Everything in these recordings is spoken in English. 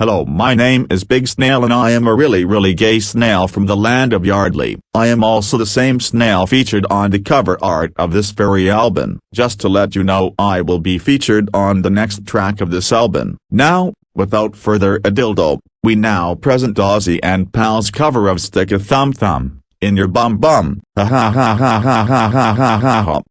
Hello my name is Big Snail and I am a really really gay snail from the land of Yardley. I am also the same snail featured on the cover art of this very album. Just to let you know I will be featured on the next track of this album. Now, without further ado, we now present Ozzy and Pal's cover of Stick a Thumb Thumb, in your bum bum. Ha ha ha ha ha ha ha ha ha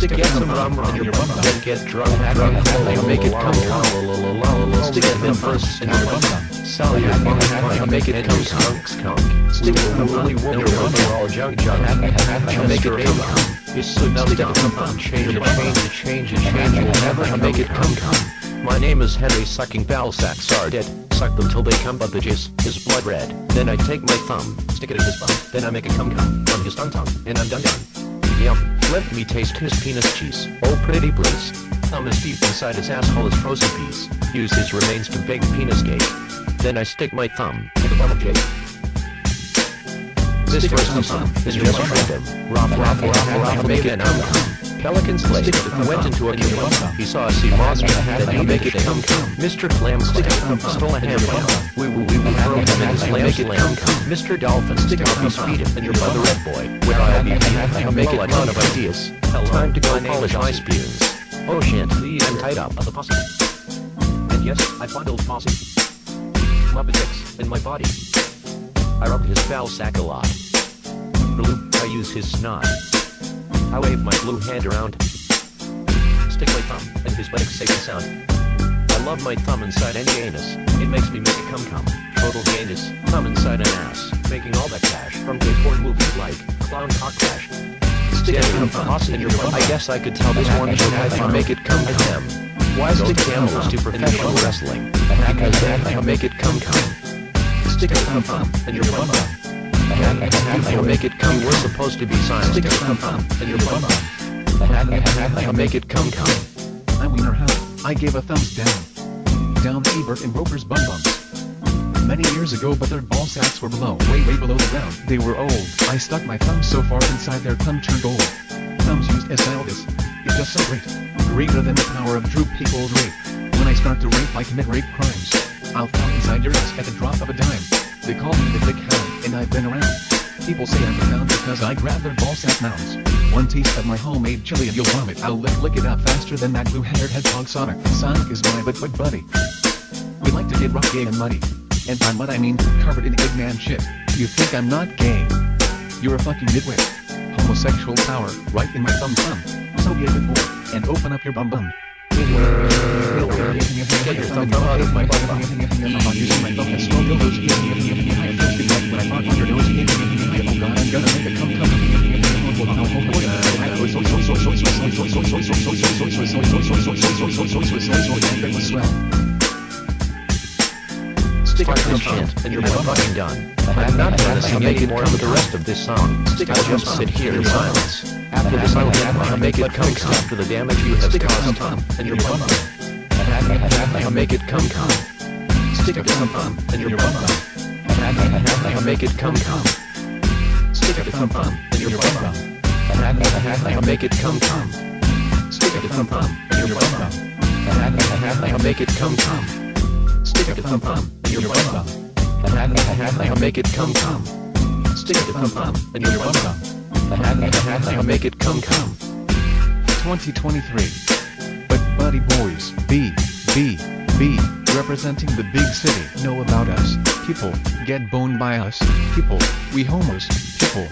Stick some rum in your bum then get drunk, drunk, and make it come come. Stick it in first in your bum Sell your bum and make it come skunk skunk. Stick it in the woolly wool your bum all junk junk. And make it come come. You should now stick it come. Change it, change it, change it, change it, never make it come come. My name is Henry sucking ball sacks are dead. Suck them till they come but the jizz is blood red. Then I take my thumb, stick it in his bum. Then I make it come come on his tongue tongue. And I'm done done. Yum. Let me taste his penis cheese. Oh pretty please. Thumb is deep inside his asshole as frozen peas. Use his remains to bake penis cake. Then I stick my thumb in the bubble cake. This first thumb is just random. Raffle, raffle, raffle, raffle, make it come. Pelican's Lake went into a cave. He saw a sea monster that he make it come come. Mr. Clam Clam stole a ham We will we will throw him in his lamb's lamb. Mr. Dolphin stick up his feet and your mother red boy. Where I'll be I make it a ton of ideas. Time to go polish my spoons. Oh shit, I'm tied up of the pussy. And yes, I bundled Mossy. Muppet dicks in my body. I rub his foul sack a lot. Blue, I use his snot. I wave my blue hand around. Stick my thumb in his buttocks safe and sound. I love my thumb inside any anus. It makes me make it come come. Total gayness, thumb inside an ass. Making all that cash from gay porn movies like Clown Cock Crash. Stick it come thumb in your bum. I guess I could tell this one joke I can make it come come. Why stick camels to professional wrestling? Because they make it come come. Stick a thumb thumb in your butt. I'll make it come. We're supposed to be silent. Stick a thumb thumb in your bum I'll make it come come. I'm Wiener Hound. I gave a thumbs down. Down Ebert and Roeper's bum bums. Many years ago but their ball sacks were below, way way below the ground. They were old. I stuck my thumb so far inside their thumb turned gold. Thumbs used as Aldous. It's just so great. Greater than the power of Drew Pickles' rape. When I start to rape I commit rape crimes. I'll thumb inside your ass at the drop of a dime. They call me the Dick Hound, and I've been around. People say I'm a because I grab their ballsack mounds. One taste of my homemade chili and you'll vomit. I'll lick, lick it up faster than that blue-haired hedgehog Sonic. Sonic is my but but buddy. We like to get rough, gay, and muddy. And by mud I mean covered in Eggman shit. You think I'm not gay? You're a fucking nitwit. Homosexual power, right in my thumb thumb. So get before, and open up your bum bum. Get your thumb out of my bum I'm using my thumb and smoke those when I fart on your nose Oh god, I'm gonna make it come come Stick this chant, and you're fucking done. I'm not gonna sing any more of the rest of this song. I'll just sit here in silence. After this I'll get I'll make it come come. After the damage you have caused, and your bum I'll make it come come. Stick a thumb thumb in your bum I'll make it come come. Stick a thumb thumb in your bum I'll make it come come. Stick a thumb thumb in your bum I'll make it come come. Stick a thumb thumb in your bum bum. I'll make it come come. Stick a thumb thumb in your bum bum. I'll make it come come. 2023. But buddy boys, B, B, B, representing the big city, know about us. People, get boned by us. People, we homos. People,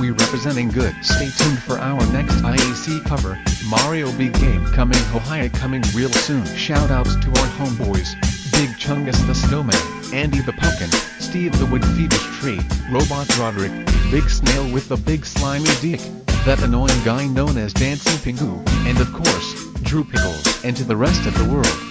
we representing good. Stay tuned for our next IAC cover, Mario Big Game coming Ohio coming real soon. Shoutouts to our homeboys, Big Chungus the Snowman, Andy the Pumpkin, Steve the Wood Fetus Tree, Robot Roderick, Big Snail with the big slimy dick, that annoying guy known as Dancing Pingu, and of course, Drew Pickles, and to the rest of the world.